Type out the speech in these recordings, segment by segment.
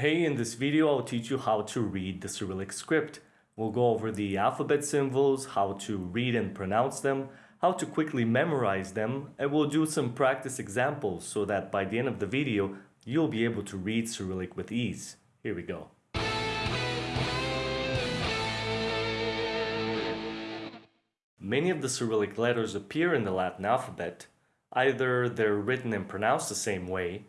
Hey, in this video I'll teach you how to read the Cyrillic script. We'll go over the alphabet symbols, how to read and pronounce them, how to quickly memorize them, and we'll do some practice examples so that by the end of the video you'll be able to read Cyrillic with ease. Here we go. Many of the Cyrillic letters appear in the Latin alphabet. Either they're written and pronounced the same way,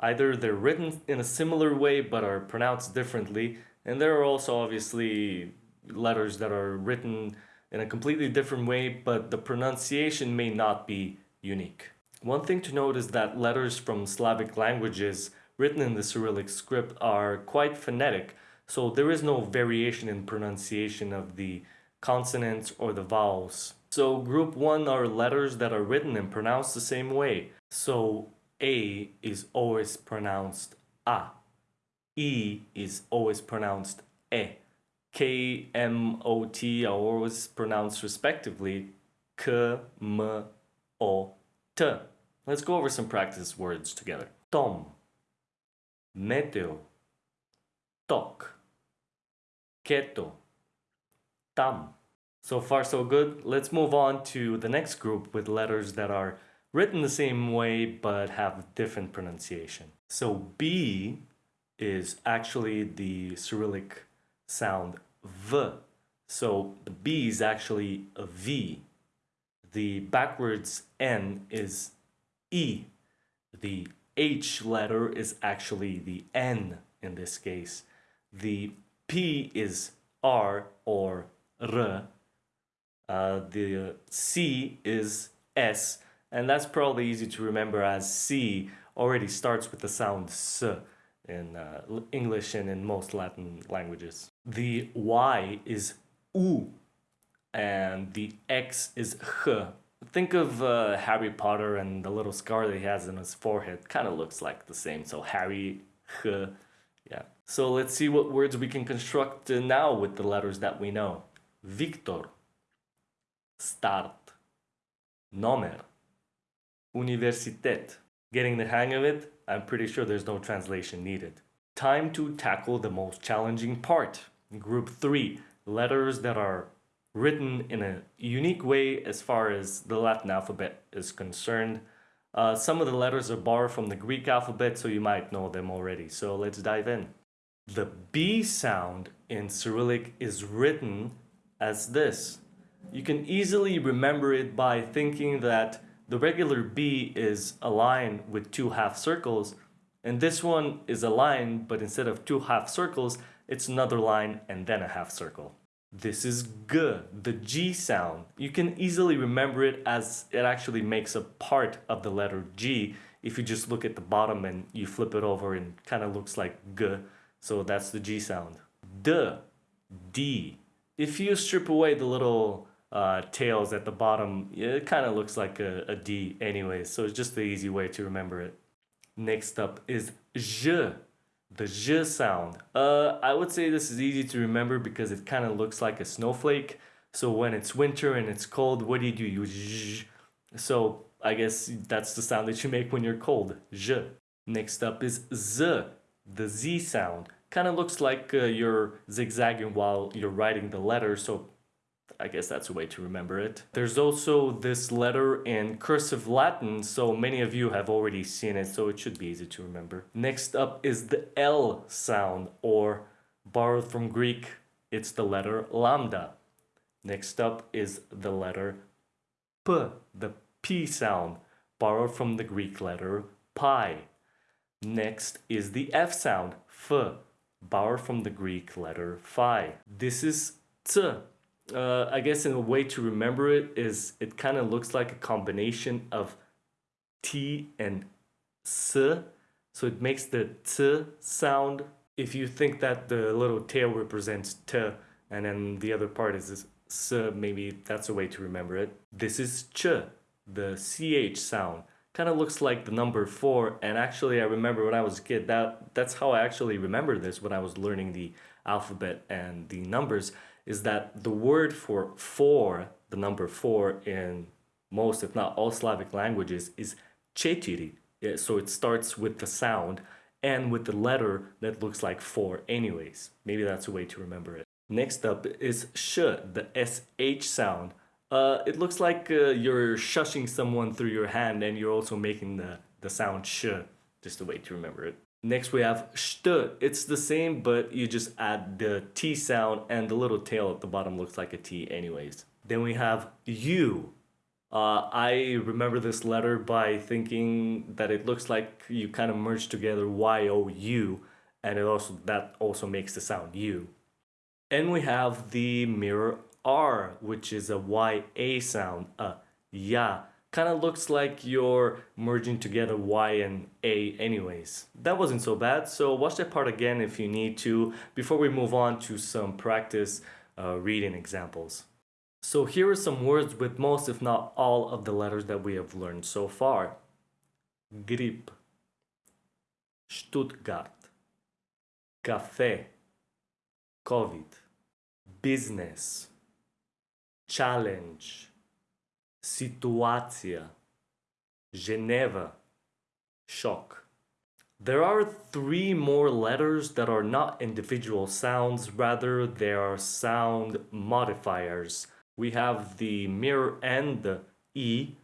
Either they're written in a similar way but are pronounced differently, and there are also obviously letters that are written in a completely different way, but the pronunciation may not be unique. One thing to note is that letters from Slavic languages written in the Cyrillic script are quite phonetic, so there is no variation in pronunciation of the consonants or the vowels. So group 1 are letters that are written and pronounced the same way. So a is always pronounced A. E is always pronounced E. K, M, O, T are always pronounced respectively K, M, O, T. Let's go over some practice words together. Tom, meteo, tok, keto, tam. So far so good. Let's move on to the next group with letters that are written the same way but have different pronunciation. So B is actually the Cyrillic sound V. So the B is actually a V. The backwards N is E. The H letter is actually the N in this case. The P is R or R. Uh, the C is S and that's probably easy to remember as C already starts with the sound S in uh, English and in most Latin languages. The Y is U and the X is H. Think of uh, Harry Potter and the little scar that he has in his forehead. Kind of looks like the same. So Harry, H, yeah. So let's see what words we can construct now with the letters that we know. Victor, start, nomer, Universitet. Getting the hang of it, I'm pretty sure there's no translation needed. Time to tackle the most challenging part. Group 3. Letters that are written in a unique way as far as the Latin alphabet is concerned. Uh, some of the letters are borrowed from the Greek alphabet, so you might know them already. So let's dive in. The B sound in Cyrillic is written as this. You can easily remember it by thinking that the regular B is a line with two half circles, and this one is a line, but instead of two half circles, it's another line and then a half circle. This is G, the G sound. You can easily remember it as it actually makes a part of the letter G if you just look at the bottom and you flip it over and kind of looks like G. So that's the G sound. D, D. If you strip away the little uh, tails at the bottom, it kind of looks like a, a D anyway, so it's just the easy way to remember it. Next up is J, the J sound. Uh, I would say this is easy to remember because it kind of looks like a snowflake. So when it's winter and it's cold, what do you do? You zh. So I guess that's the sound that you make when you're cold. J. Next up is Z, the Z sound. Kind of looks like uh, you're zigzagging while you're writing the letter, so I guess that's a way to remember it. There's also this letter in cursive Latin, so many of you have already seen it, so it should be easy to remember. Next up is the L sound, or borrowed from Greek, it's the letter lambda. Next up is the letter P, the P sound, borrowed from the Greek letter pi. Next is the F sound, F, borrowed from the Greek letter phi. This is T, uh, I guess in a way to remember it is it kind of looks like a combination of T and S. So it makes the T sound. If you think that the little tail represents T and then the other part is S, maybe that's a way to remember it. This is Ch, the CH sound. Kind of looks like the number 4 and actually I remember when I was a kid that that's how I actually remember this when I was learning the alphabet and the numbers is that the word for four, the number four in most, if not all Slavic languages, is chetiri. So it starts with the sound and with the letter that looks like 4 anyways. Maybe that's a way to remember it. Next up is sh, the sh sound. Uh, it looks like uh, you're shushing someone through your hand and you're also making the, the sound sh, just a way to remember it. Next we have st. It's the same, but you just add the T sound and the little tail at the bottom looks like a T anyways. Then we have U. Uh, I remember this letter by thinking that it looks like you kind of merge together Y-O-U and it also that also makes the sound U. And we have the mirror R, which is a Y-A sound, a ya. Kind of looks like you're merging together Y and A anyways. That wasn't so bad, so watch that part again if you need to before we move on to some practice uh, reading examples. So here are some words with most if not all of the letters that we have learned so far. Grip, Stuttgart, café, COVID, business, challenge, situația, Geneva, shock. There are three more letters that are not individual sounds, rather they are sound modifiers we have the mirror and the E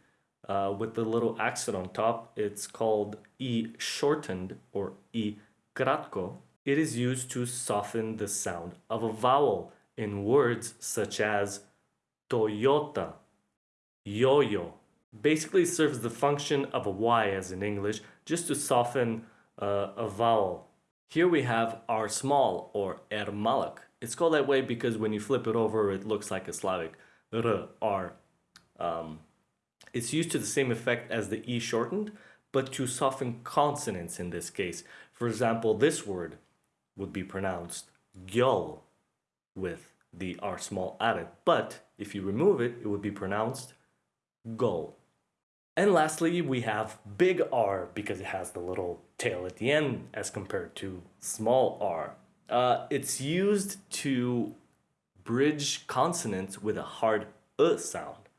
uh, with the little accent on top. It's called E shortened or E kratko. It is used to soften the sound of a vowel in words such as Toyota, yo-yo. Basically serves the function of a Y as in English, just to soften uh, a vowel. Here we have R small or R malak. It's called that way because when you flip it over, it looks like a Slavic r, r. Um, it's used to the same effect as the e shortened, but to soften consonants in this case. For example, this word would be pronounced gyol with the r small added, but if you remove it, it would be pronounced gull. And lastly, we have big R because it has the little tail at the end as compared to small r. Uh, it's used to bridge consonants with a hard uh sound.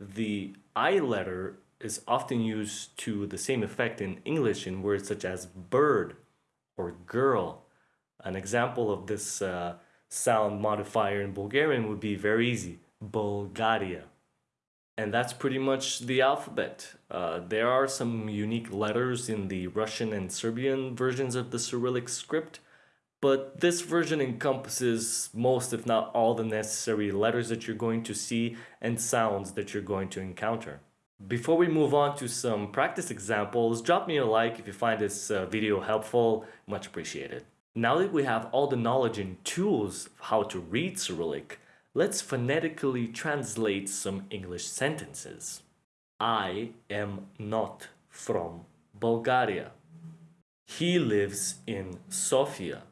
The I letter is often used to the same effect in English in words such as bird or girl. An example of this uh, sound modifier in Bulgarian would be very easy, Bulgaria. And that's pretty much the alphabet. Uh, there are some unique letters in the Russian and Serbian versions of the Cyrillic script, but this version encompasses most if not all the necessary letters that you're going to see and sounds that you're going to encounter. Before we move on to some practice examples, drop me a like if you find this uh, video helpful, much appreciated. Now that we have all the knowledge and tools of how to read Cyrillic, let's phonetically translate some English sentences. I am not from Bulgaria. He lives in Sofia.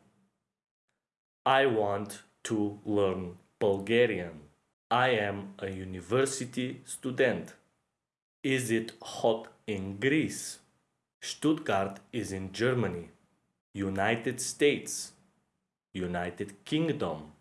I want to learn Bulgarian. I am a university student. Is it hot in Greece? Stuttgart is in Germany. United States. United Kingdom.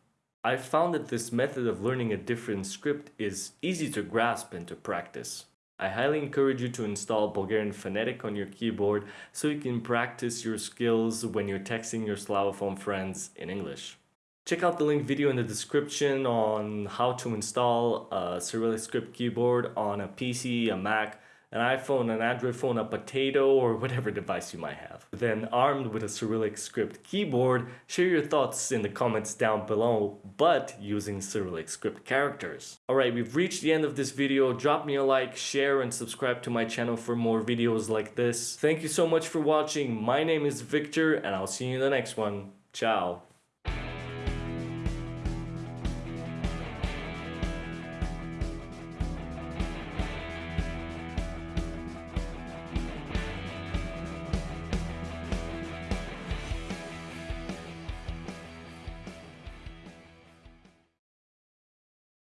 I found that this method of learning a different script is easy to grasp and to practice. I highly encourage you to install Bulgarian Phonetic on your keyboard so you can practice your skills when you're texting your Slavophone friends in English. Check out the link video in the description on how to install a Cyrillic script keyboard on a PC, a Mac, an iPhone, an Android phone, a potato, or whatever device you might have. Then armed with a Cyrillic script keyboard, share your thoughts in the comments down below, but using Cyrillic script characters. Alright, we've reached the end of this video. Drop me a like, share, and subscribe to my channel for more videos like this. Thank you so much for watching. My name is Victor, and I'll see you in the next one. Ciao.